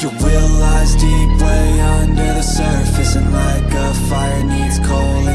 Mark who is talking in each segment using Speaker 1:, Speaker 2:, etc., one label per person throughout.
Speaker 1: Your will lies deep way under the surface And like a fire needs coal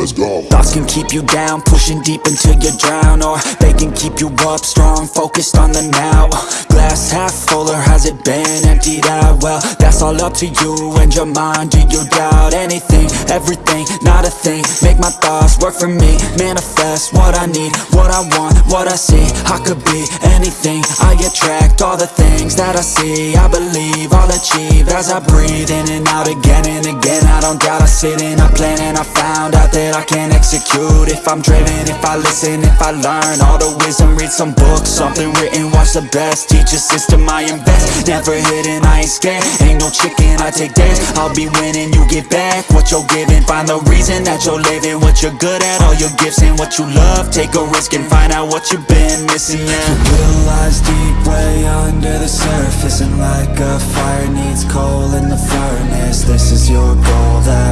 Speaker 2: Let's go.
Speaker 1: Thoughts can keep you down, pushing deep until you drown Or they can keep you up, strong, focused on the now. Glass half full or has it been emptied out? Well, that's all up to you and your mind Do you doubt anything, everything, not a thing. Make my thoughts work for me, manifest what I need What I want, what I see, I could be anything. I attract all the things that I see. I believe I'll achieve as I breathe in and out again and again. I don't doubt, I sit and I plan and I found out that I can't execute. If I'm driven, if I listen, if I learn All the wisdom, read some books, something written, watch the best. Teach a system I invest, never hidden, I ain't scared. Ain't no chicken, I take dares, I'll be winning, you get back What you're giving, find the reason that you're living What you're good at, all your gifts and what you love. Take a risk and find out what you've been missing, yeah. Will lies deep way under the surface And like a fire needs coal in the furnace This is your goal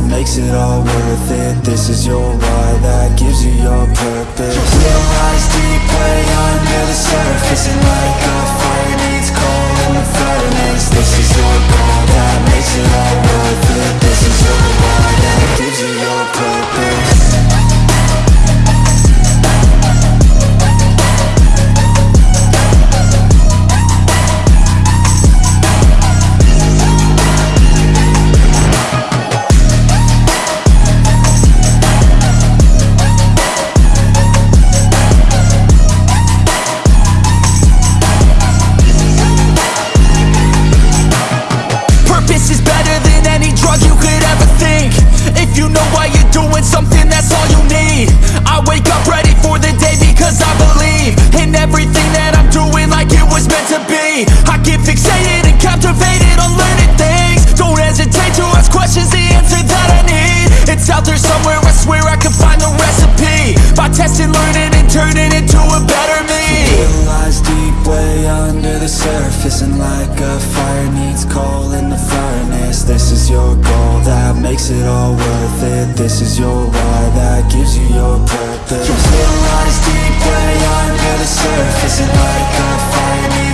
Speaker 1: that makes it all worth it. This is your why that gives you your purpose. Your lies deep you
Speaker 3: know why you're doing something, that's all you need. I wake up ready for the day because I believe In everything that I'm doing like it was meant to be. I get fixated and captivated on learning things. Don't hesitate to ask questions, the answer that I need. It's out there somewhere, I swear I can find the recipe. By testing, learning, and turning into a better me.
Speaker 1: Lies deep way under the surface And like a fire needs coal in the furnace This is your goal that makes it all worth it. This is your why that gives you your purpose. Your lies deep way under the surface. And like a